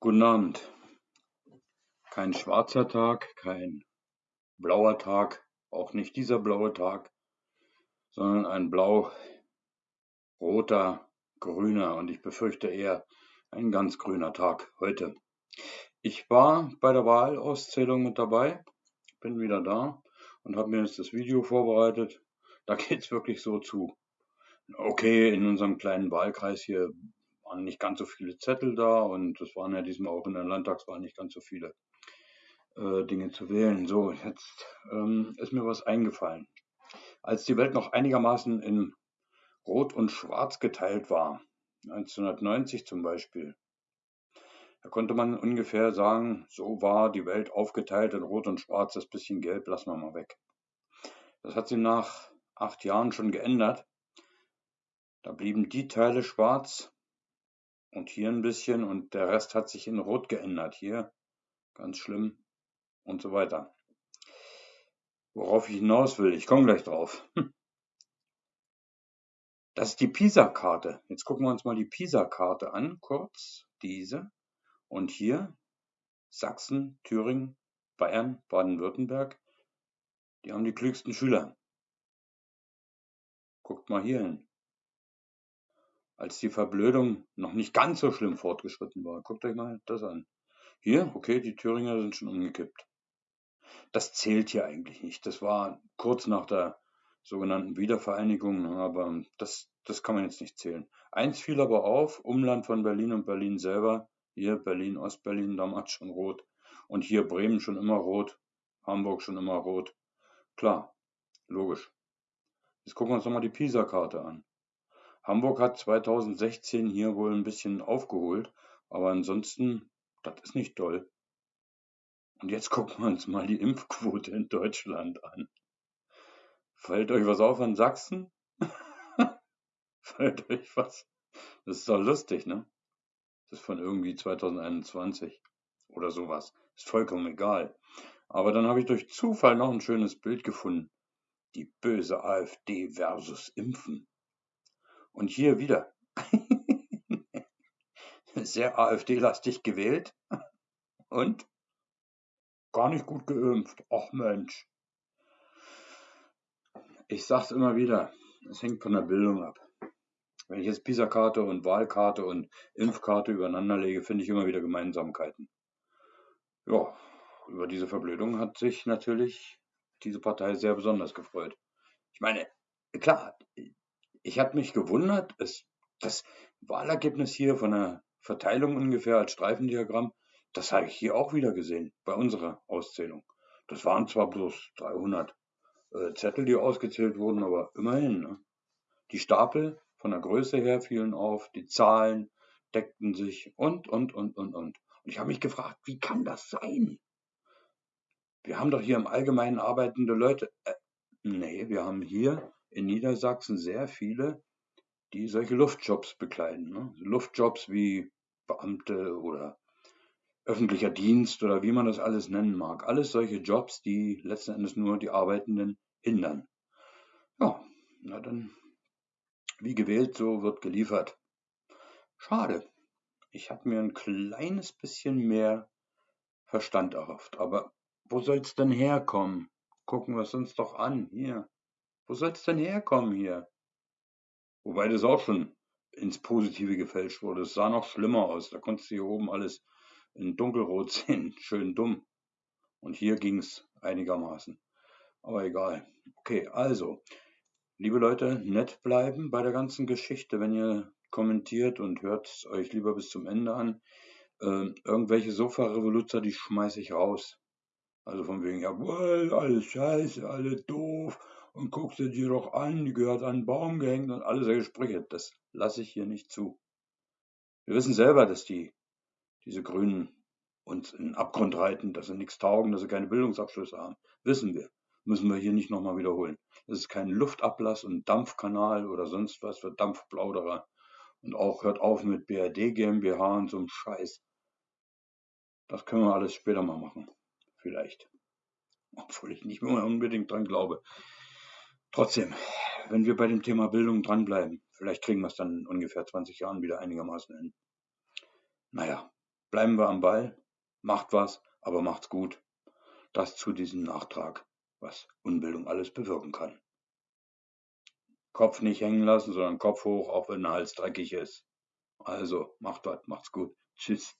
Guten Abend. Kein schwarzer Tag, kein blauer Tag, auch nicht dieser blaue Tag, sondern ein blau-roter, grüner und ich befürchte eher ein ganz grüner Tag heute. Ich war bei der Wahlauszählung mit dabei, bin wieder da und habe mir jetzt das Video vorbereitet. Da geht's wirklich so zu. Okay, in unserem kleinen Wahlkreis hier waren nicht ganz so viele Zettel da und es waren ja diesmal auch in der Landtagswahl nicht ganz so viele äh, Dinge zu wählen. So, jetzt ähm, ist mir was eingefallen. Als die Welt noch einigermaßen in Rot und Schwarz geteilt war, 1990 zum Beispiel, da konnte man ungefähr sagen, so war die Welt aufgeteilt in Rot und Schwarz, das bisschen Gelb lassen wir mal weg. Das hat sich nach acht Jahren schon geändert. Da blieben die Teile schwarz und hier ein bisschen und der Rest hat sich in Rot geändert. Hier ganz schlimm und so weiter. Worauf ich hinaus will, ich komme gleich drauf. Das ist die PISA-Karte. Jetzt gucken wir uns mal die PISA-Karte an, kurz diese. Und hier Sachsen, Thüringen, Bayern, Baden-Württemberg, die haben die klügsten Schüler. Guckt mal hier hin als die Verblödung noch nicht ganz so schlimm fortgeschritten war. Guckt euch mal das an. Hier, okay, die Thüringer sind schon umgekippt. Das zählt hier eigentlich nicht. Das war kurz nach der sogenannten Wiedervereinigung, aber das, das kann man jetzt nicht zählen. Eins fiel aber auf, Umland von Berlin und Berlin selber, hier Berlin, Ostberlin damals schon rot und hier Bremen schon immer rot, Hamburg schon immer rot. Klar, logisch. Jetzt gucken wir uns nochmal die PISA-Karte an. Hamburg hat 2016 hier wohl ein bisschen aufgeholt, aber ansonsten, das ist nicht toll. Und jetzt gucken wir uns mal die Impfquote in Deutschland an. Fällt euch was auf an Sachsen? Fällt euch was? Das ist doch lustig, ne? Das ist von irgendwie 2021 oder sowas. Ist vollkommen egal. Aber dann habe ich durch Zufall noch ein schönes Bild gefunden. Die böse AfD versus Impfen. Und hier wieder sehr AfD-lastig gewählt und gar nicht gut geimpft. Ach Mensch. Ich sag's immer wieder, es hängt von der Bildung ab. Wenn ich jetzt PISA-Karte und Wahlkarte und Impfkarte übereinander lege, finde ich immer wieder Gemeinsamkeiten. Ja, über diese Verblödung hat sich natürlich diese Partei sehr besonders gefreut. Ich meine, klar, ich habe mich gewundert, es, das Wahlergebnis hier von der Verteilung ungefähr als Streifendiagramm, das habe ich hier auch wieder gesehen bei unserer Auszählung. Das waren zwar bloß 300 äh, Zettel, die ausgezählt wurden, aber immerhin. Ne? Die Stapel von der Größe her fielen auf, die Zahlen deckten sich und, und, und, und, und. Und ich habe mich gefragt, wie kann das sein? Wir haben doch hier im Allgemeinen arbeitende Leute. Äh, nee, wir haben hier in Niedersachsen sehr viele, die solche Luftjobs bekleiden. Ne? Luftjobs wie Beamte oder öffentlicher Dienst oder wie man das alles nennen mag. Alles solche Jobs, die letzten Endes nur die Arbeitenden hindern. Ja, na dann, wie gewählt, so wird geliefert. Schade. Ich habe mir ein kleines bisschen mehr Verstand erhofft. Aber wo soll es denn herkommen? Gucken wir es uns doch an. Hier. Wo soll es denn herkommen hier? Wobei das auch schon ins Positive gefälscht wurde. Es sah noch schlimmer aus. Da konntest du hier oben alles in dunkelrot sehen. Schön dumm. Und hier ging es einigermaßen. Aber egal. Okay, also, liebe Leute, nett bleiben bei der ganzen Geschichte, wenn ihr kommentiert und hört euch lieber bis zum Ende an. Äh, irgendwelche Sofa-Revoluzer, die schmeiße ich raus. Also von wegen, jawohl, alles scheiße, alle doof und guck sie dir doch an, die gehört an einen Baum gehängt und alle solche Sprüche. Das lasse ich hier nicht zu. Wir wissen selber, dass die, diese Grünen uns in den Abgrund reiten, dass sie nichts taugen, dass sie keine Bildungsabschlüsse haben. Wissen wir. Müssen wir hier nicht nochmal wiederholen. Das ist kein Luftablass und Dampfkanal oder sonst was für Dampfplauderer. Und auch hört auf mit BRD GmbH und so einem Scheiß. Das können wir alles später mal machen. Vielleicht. Obwohl ich nicht mehr unbedingt dran glaube. Trotzdem, wenn wir bei dem Thema Bildung dranbleiben, vielleicht kriegen wir es dann in ungefähr 20 Jahren wieder einigermaßen hin. Naja, Bleiben wir am Ball, macht was, aber macht's gut. Das zu diesem Nachtrag, was Unbildung alles bewirken kann. Kopf nicht hängen lassen, sondern Kopf hoch, auch wenn der Hals dreckig ist. Also, macht was, macht's gut. Tschüss.